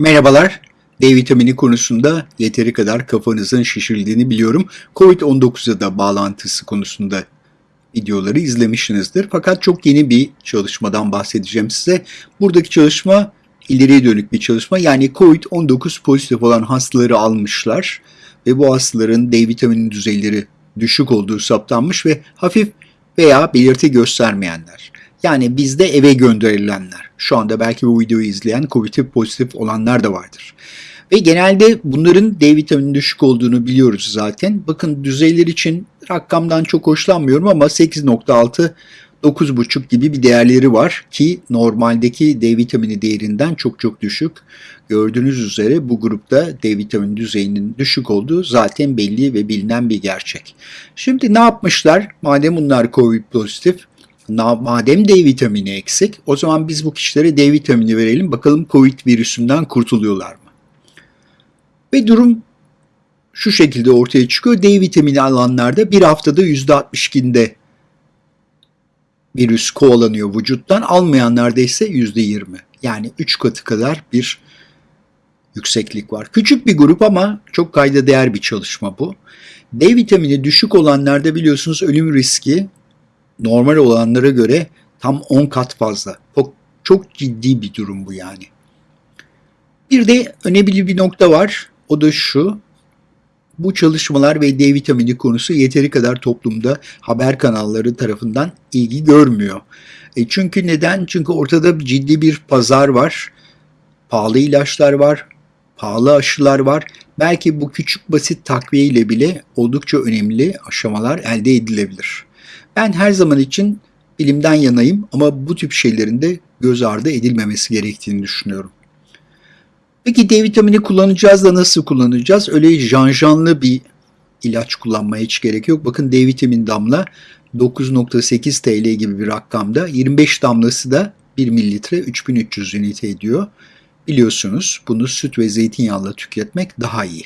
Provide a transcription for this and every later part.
Merhabalar. D vitamini konusunda yeteri kadar kafanızın şişirildiğini biliyorum. Covid-19'a da bağlantısı konusunda videoları izlemişsinizdir. Fakat çok yeni bir çalışmadan bahsedeceğim size. Buradaki çalışma ileriye dönük bir çalışma. Yani Covid-19 pozitif olan hastaları almışlar ve bu hastaların D vitamini düzeyleri düşük olduğu saptanmış ve hafif veya belirti göstermeyenler. Yani bizde eve gönderilenler. Şu anda belki bu videoyu izleyen COVID pozitif olanlar da vardır. Ve genelde bunların D vitamini düşük olduğunu biliyoruz zaten. Bakın düzeyler için rakamdan çok hoşlanmıyorum ama 8.6 9.5 gibi bir değerleri var ki normaldeki D vitamini değerinden çok çok düşük. Gördüğünüz üzere bu grupta D vitamini düzeyinin düşük olduğu zaten belli ve bilinen bir gerçek. Şimdi ne yapmışlar? Madem bunlar COVID pozitif, madem D vitamini eksik, o zaman biz bu kişilere D vitamini verelim. Bakalım COVID virüsünden kurtuluyorlar mı? Ve durum şu şekilde ortaya çıkıyor. D vitamini alanlarda bir haftada %62'inde virüs kovalanıyor vücuttan. Almayanlarda ise %20. Yani 3 katı kadar bir yükseklik var. Küçük bir grup ama çok kayda değer bir çalışma bu. D vitamini düşük olanlarda biliyorsunuz ölüm riski normal olanlara göre tam 10 kat fazla. Çok, çok ciddi bir durum bu yani. Bir de önemli bir nokta var. O da şu. Bu çalışmalar ve D vitamini konusu yeteri kadar toplumda haber kanalları tarafından ilgi görmüyor. E çünkü neden? Çünkü ortada ciddi bir pazar var. Pahalı ilaçlar var. Pahalı aşılar var. Belki bu küçük basit takviye ile bile oldukça önemli aşamalar elde edilebilir. Ben her zaman için bilimden yanayım ama bu tip şeylerin de göz ardı edilmemesi gerektiğini düşünüyorum. Peki D vitamini kullanacağız da nasıl kullanacağız? Öyle janjanlı bir ilaç kullanmaya hiç gerek yok. Bakın D vitamini damla 9.8 TL gibi bir rakamda. 25 damlası da 1 mililitre 3300 ünite ediyor. Biliyorsunuz bunu süt ve zeytinyağıyla tüketmek daha iyi.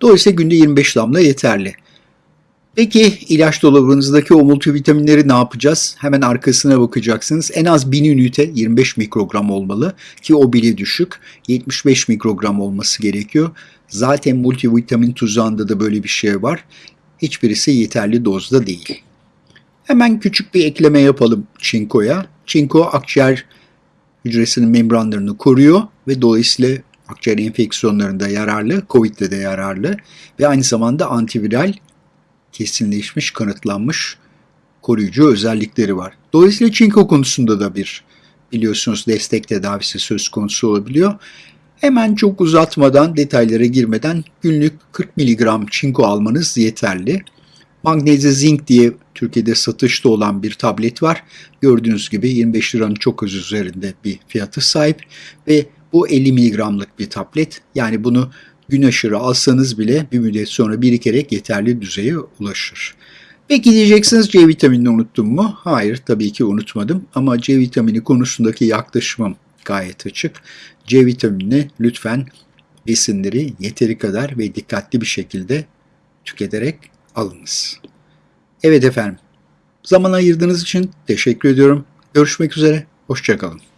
Dolayısıyla günde 25 damla yeterli. Peki ilaç dolabınızdaki o multivitaminleri ne yapacağız? Hemen arkasına bakacaksınız. En az 1000 ünite 25 mikrogram olmalı ki o bile düşük. 75 mikrogram olması gerekiyor. Zaten multivitamin tuzağında da böyle bir şey var. Hiçbirisi yeterli dozda değil. Hemen küçük bir ekleme yapalım çinkoya. Çinko akciğer hücresinin membranlarını koruyor ve dolayısıyla akciğer enfeksiyonlarında yararlı, COVID'de de yararlı ve aynı zamanda antiviral kesinleşmiş, kanıtlanmış koruyucu özellikleri var. Dolayısıyla çinko konusunda da bir biliyorsunuz destek tedavisi söz konusu olabiliyor. Hemen çok uzatmadan, detaylara girmeden günlük 40 mg çinko almanız yeterli. Magnezya zinc diye Türkiye'de satışta olan bir tablet var. Gördüğünüz gibi 25 liranın çok az üzerinde bir fiyatı sahip ve bu 50 mg'lık bir tablet. Yani bunu gün aşırı alsanız bile bir müddet sonra birikerek yeterli düzeye ulaşır. Peki diyeceksiniz C vitaminini unuttum mu? Hayır tabii ki unutmadım ama C vitamini konusundaki yaklaşımım gayet açık. C vitaminini lütfen besinleri yeteri kadar ve dikkatli bir şekilde tüketerek alınız. Evet efendim. Zaman ayırdığınız için teşekkür ediyorum. Görüşmek üzere. Hoşçakalın.